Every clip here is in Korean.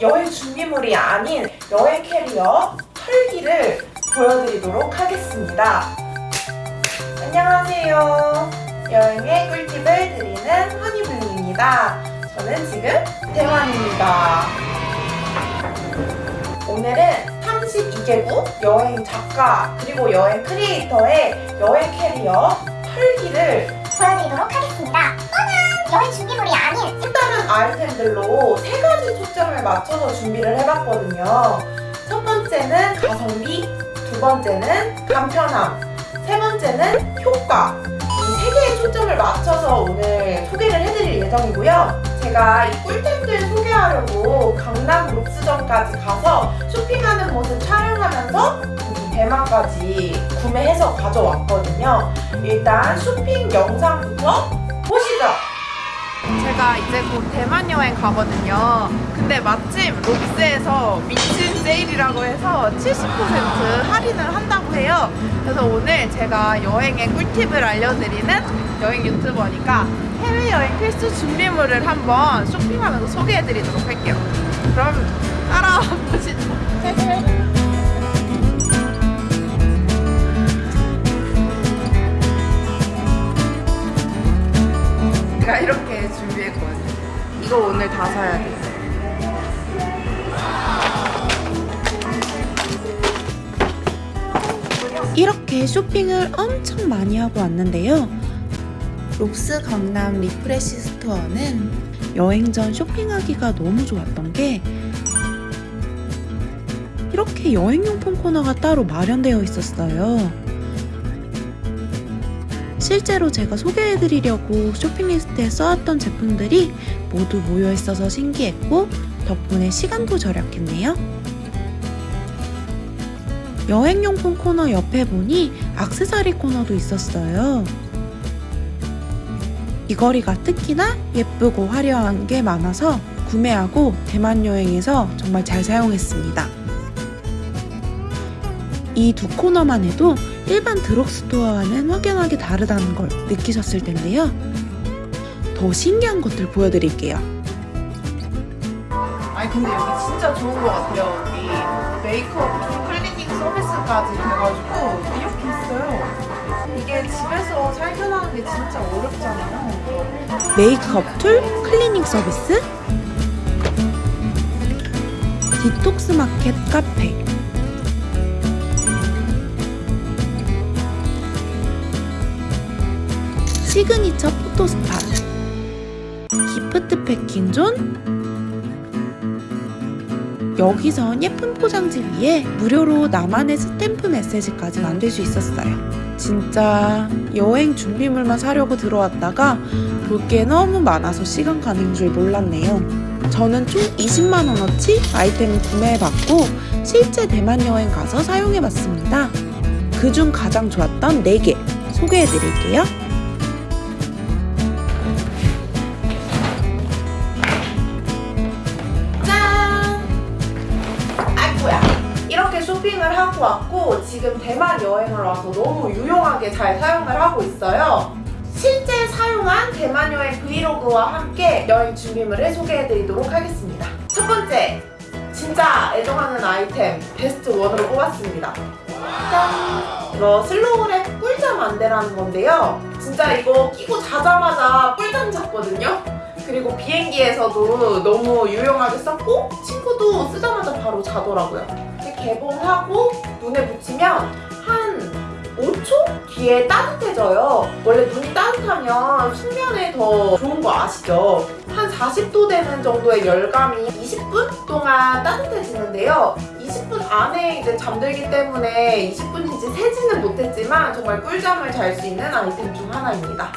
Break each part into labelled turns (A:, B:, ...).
A: 여행 준비물이 아닌 여행 캐리어 털기를 보여드리도록 하겠습니다. 안녕하세요. 여행의 꿀팁을 드리는 허니블루입니다. 저는 지금 대만입니다. 오늘은 32개국 여행 작가 그리고 여행 creator의 여행 캐리어 털기를
B: 보여드리도록 하겠습니다. 뻔한 여행 준비물이 아닌
A: 색다른 아이템들로 세 가지 초점을 맞춰서 준비를 해봤거든요. 첫 번째는 가성비, 두 번째는 간편함, 세 번째는 효과. 이 세 개의 초점을 맞춰서 오늘 소개를 해드릴 예정이고요. 제가 이 꿀템들 소개하려고 강남 록스점까지 가서 쇼핑하는 모습 촬영하면서 이 대만까지 구매해서 가져왔거든요. 일단 쇼핑 영상부터 보시죠. 제가 이제 곧 대만 여행 가거든요. 근데 마침 록스에서 미친 세일이라고 해서 70% 할인을 한다고 해요. 그래서 오늘 제가 여행의 꿀팁을 알려드리는 여행 유튜버니까 해외여행 필수 준비물을 한번 쇼핑하면서 소개해드리도록 할게요. 그럼 따라와 보시죠. 제가 이렇게 준비했거든요. 이거 오늘 다 사야 돼요.
C: 이렇게 쇼핑을 엄청 많이 하고 왔는데요. 롭스 강남 refresh store는 여행 전 쇼핑하기가 너무 좋았던 게 이렇게 여행용품 코너가 따로 마련되어 있었어요. 실제로 제가 소개해드리려고 쇼핑리스트에 써왔던 제품들이 모두 모여 있어서 신기했고 덕분에 시간도 절약했네요. 여행용품 코너 옆에 보니 악세사리 코너도 있었어요. 이 거리가 특히나 예쁘고 화려한 게 많아서 구매하고 대만 여행에서 정말 잘 사용했습니다. 이 두 코너만 해도 일반 드럭스토어와는 확연하게 다르다는 걸 느끼셨을 텐데요. 더 신기한 것들 보여드릴게요.
A: 아니 근데 여기 진짜 좋은 것 같아요. 여기 메이크업 클리닝 서비스까지 돼가지고 이렇게 있어요. 이게 집에서 살균하는 게 진짜 어렵잖아요.
C: 메이크업 tool 클리닝 서비스 디톡스 마켓 카페 signature photo spot gift packing zone 여기선 예쁜 포장지 위에 무료로 나만의 스탬프 메시지까지 만들 수 있었어요. 진짜 여행 준비물만 사려고 들어왔다가 볼 게 너무 많아서 시간 가는 줄 몰랐네요. 저는 총 20만원어치 아이템을 구매해봤고 실제 대만 여행 가서 사용해봤습니다. 그중 가장 좋았던 4개 소개해드릴게요.
A: 하고 왔고 지금 대만 여행을 와서 너무 유용하게 잘 사용을 하고 있어요. 실제 사용한 대만 여행 vlog와 함께 여행 준비물을 소개해드리도록 하겠습니다. 첫 번째, 진짜 애정하는 아이템 best one으로 뽑았습니다. 짠! 이거 슬로우랩 꿀잠 안대라는 건데요. 진짜 이거 끼고 자자마자 꿀잠 잤거든요. 그리고 비행기에서도 너무 유용하게 썼고 친구도 쓰자마자 바로 자더라고요. 개봉하고 눈에 붙이면 한 5초 뒤에 따뜻해져요. 원래 눈이 따뜻하면 숙면에 더 좋은 거 아시죠? 한 40도 되는 정도의 열감이 20분 동안 따뜻해지는데요. 20분 안에 이제 잠들기 때문에 20분인지 세지는 못했지만 정말 꿀잠을 잘 수 있는 아이템 중 하나입니다.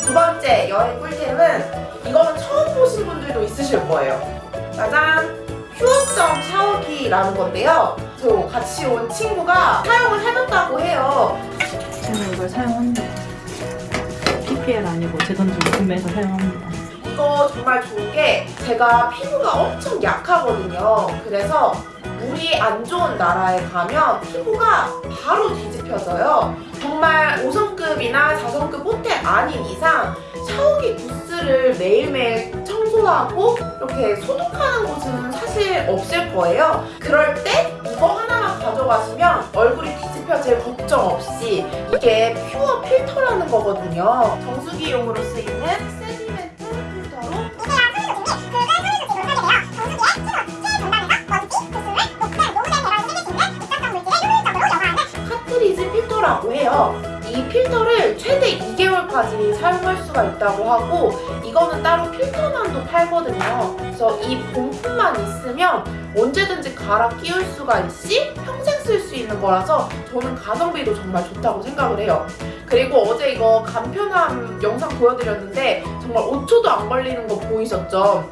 A: 두 번째 여행 꿀템은 이거는 처음 보신 분들도 있으실 거예요. 짜잔! 퓨어점 샤워기라는 건데요. 저 같이 온 친구가 사용을 해봤다고 해요.
D: 저는 이걸 사용합니다. PPL 아니고 제 돈 주고 구매해서 사용합니다.
A: 이거 정말 좋은 게 제가 피부가 엄청 약하거든요. 그래서 물이 안 좋은 나라에 가면 피부가 바로 뒤집혀져요. 정말 5성급이나 4성급 호텔 아닌 이상 샤워기 부스를 매일매일 청소하고 이렇게 소독하는 곳은 사실 없을 거예요. 그럴 때 이거 하나만 가져가시면 얼굴이 뒤집혀질 걱정 없이 이게 퓨어 필터라는 거거든요. 정수기용으로 쓰이는 세디멘트 필터로 카트리지 필터라고 해요. 이 필터를 최대 2개 월까지 사용할 수가 있다고 하고 이거는 따로 필터만도 팔거든요. 그래서 이 본품만 있으면 언제든지 갈아 끼울 수가 있이 평생 쓸 수 있는 거라서 저는 가성비도 정말 좋다고 생각을 해요. 그리고 어제 이거 간편함 영상 보여드렸는데 정말 5초도 안 걸리는 거 보이셨죠?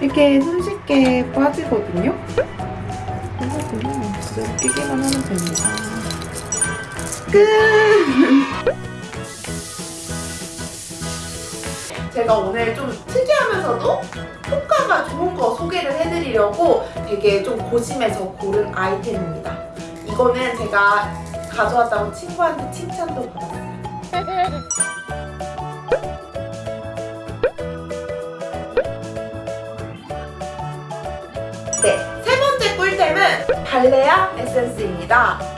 C: 이렇게 손쉽게 빠지거든요. 그래서 그냥 진짜 끼기만 하면 됩니다.
A: 제가 오늘 좀 특이하면서도 효과가 좋은 거 소개를 해드리려고 되게 좀 고심해서 고른 아이템입니다. 이거는 제가 가져왔다고 친구한테 칭찬도 받았어요. 네, 세 번째 꿀템은 발레아 에센스입니다.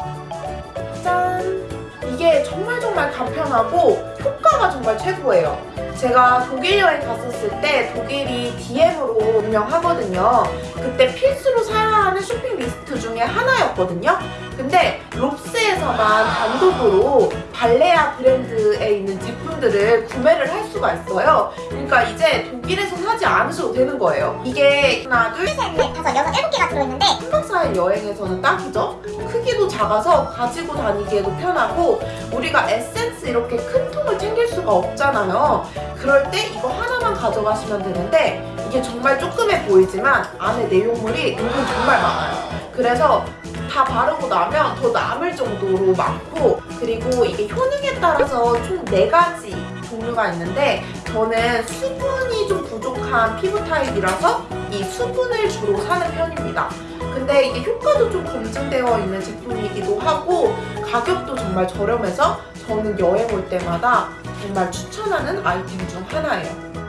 A: 짠! 이게 정말 정말 간편하고 효과가 정말 최고예요. 제가 독일 여행 갔었을 때 독일이 DM으로 유명하거든요. 그때 필수로 사야 하는 쇼핑 리스트 중에 하나였거든요. 근데 롭스에서만 단독으로 발레아 브랜드에 있는 제품들을 구매를 할 수가 있어요. 그러니까 이제 독일에서 사지 않으셔도 되는 거예요. 이게 하나, 둘,
B: 다섯, 여섯, 일곱 개가 들어있는데
A: 3박 4일 여행에서는 딱이죠? 크기도 작아서 가지고 다니기에도 편하고 우리가 에센스 이렇게 큰 통을 챙길 수가 없잖아요. 그럴 때 이거 하나만 가져가시면 되는데 이게 정말 조그매 보이지만 안에 내용물이 은근 정말 많아요. 그래서 다 바르고 나면 더 남을 정도로 많고 그리고 이게 효능에 따라서 총 4가지 종류가 있는데 저는 수분이 좀 부족한 피부 타입이라서 이 수분을 주로 사는 편입니다. 근데 이게 효과도 좀 검증되어 있는 제품이기도 하고 가격도 정말 저렴해서 저는 여행 올 때마다 정말 추천하는 아이템 중 하나예요.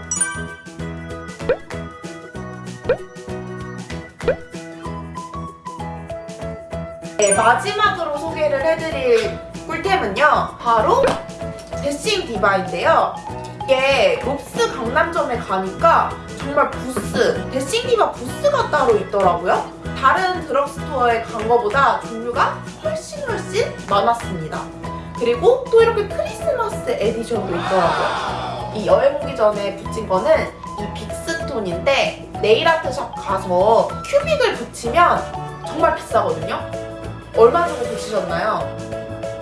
A: 네, 마지막으로 소개를 해드릴 꿀템은요. 바로 데싱 디바인데요. 이게 롭스 강남점에 가니까 정말 부스, 데싱디바 부스가 따로 있더라고요. 다른 drugstore에 간 거보다 종류가 훨씬 훨씬 많았습니다. 그리고 또 이렇게 크리스마스 edition도 있더라고요. 이 여행 오기 전에 붙인 거는 이 big stone인데 네일 아트샵 가서 큐빅을 붙이면 정말 비싸거든요. 얼마 정도 붙이셨나요?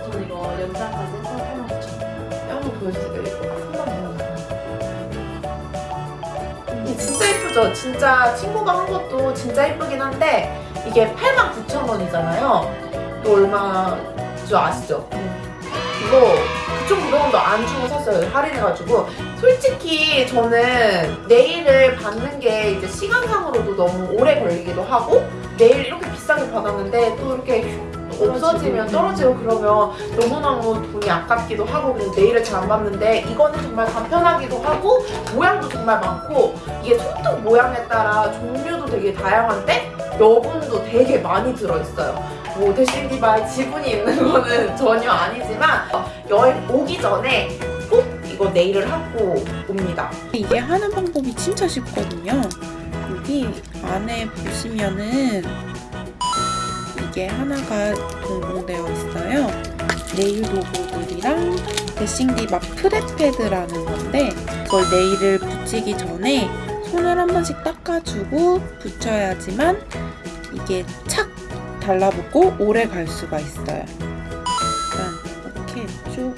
D: 저는 이거 연장까지 해서 8만 9천
A: 한번 보여주세요. 이거 한번 보여주세요. 이 진짜 예쁘죠? 진짜 친구가 한 것도 진짜 예쁘긴 한데 이게 89,000원이잖아요. 이거 얼마 줄 아시죠? 이거 9,900원도 안 주고 샀어요. 할인해가지고. 솔직히 저는 네일을 받는 게 이제 시간상으로도 너무 오래 걸리기도 하고 네일 이렇게 비싸게 받았는데 또 이렇게 없어지면 떨어지고 그러면 너무너무 돈이 아깝기도 하고 그래서 네일을 잘 안 받는데 이거는 정말 간편하기도 하고 모양도 정말 많고 이게 손톱 모양에 따라 종류도 되게 다양한데 여분도 되게 많이 들어있어요. 뭐 대신 디바에 지분이 있는 거는 전혀 아니지만 여행 오기 전에 꼭 이거 네일을 하고 옵니다.
C: 이게 하는 방법이 진짜 쉽거든요. 여기 안에 보시면은 이게 하나가 동봉되어 있어요. 네일 도구들이랑 데싱디바 프레패드라는 건데 그걸 네일을 붙이기 전에 손을 한 번씩 닦아주고 붙여야지만 이게 착 달라붙고 오래 갈 수가 있어요. 일단 이렇게 쭉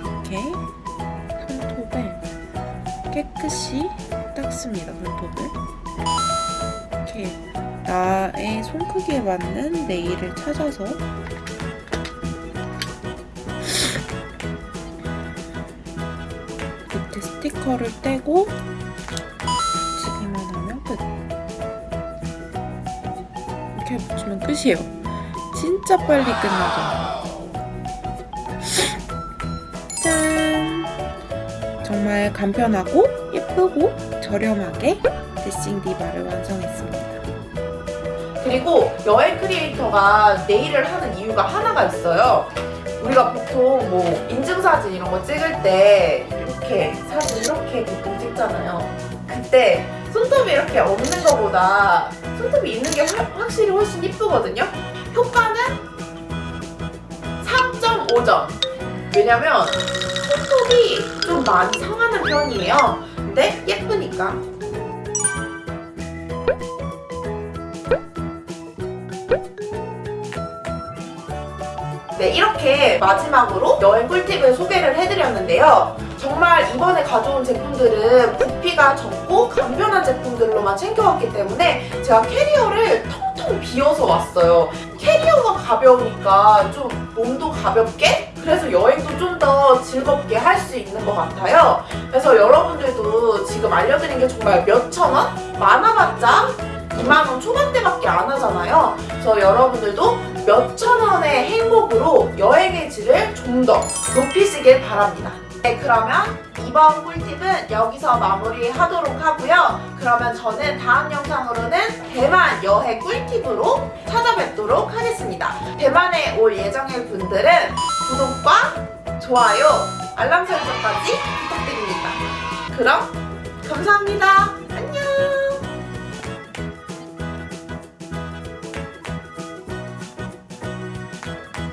C: 이렇게 손톱에 깨끗이 닦습니다 문톱을. 이렇게 나의 손 크기에 맞는 네일을 찾아서 밑에 스티커를 떼고 붙이기만 하면 끝. 이렇게 붙이면 끝이에요. 진짜 빨리 끝나죠. 짠! 정말 간편하고 예쁘고 저렴하게 드싱 디바를 완성했습니다.
A: 그리고 여행 크리에이터가 네일을 하는 이유가 하나가 있어요. 우리가 보통 뭐 인증사진 이런 거 찍을 때 이렇게 사진 이렇게 보통 찍잖아요. 그때 손톱이 이렇게 없는 것보다 손톱이 있는 게 확- 확실히 훨씬 이쁘거든요. 효과는 3.5점. 왜냐면 손톱이 좀 많이 상하는 편이에요. 근데 예쁘니까. 네, 이렇게 마지막으로 여행 꿀팁을 소개를 해드렸는데요. 정말 이번에 가져온 제품들은 부피가 적고 간편한 제품들로만 챙겨왔기 때문에 제가 캐리어를 텅텅 비워서 왔어요. 캐리어가 가벼우니까 좀 몸도 가볍게 그래서 여행도 좀 더 즐겁게 할 수 있는 것 같아요. 그래서 여러분들도 지금 알려드린 게 정말 몇천 원? 많아봤자 2만원 초반대밖에 안 하잖아요. 그래서 여러분들도 몇천 원의 행복으로 여행의 질을 좀 더 높이시길 바랍니다. 네, 그러면 이번 꿀팁은 여기서 마무리하도록 하고요. 그러면 저는 다음 영상으로는 대만 여행 꿀팁으로 찾아뵙도록 하겠습니다. 대만에 올 예정일 분들은 구독과 좋아요, 알람 설정까지 부탁드립니다. 그럼 감사합니다.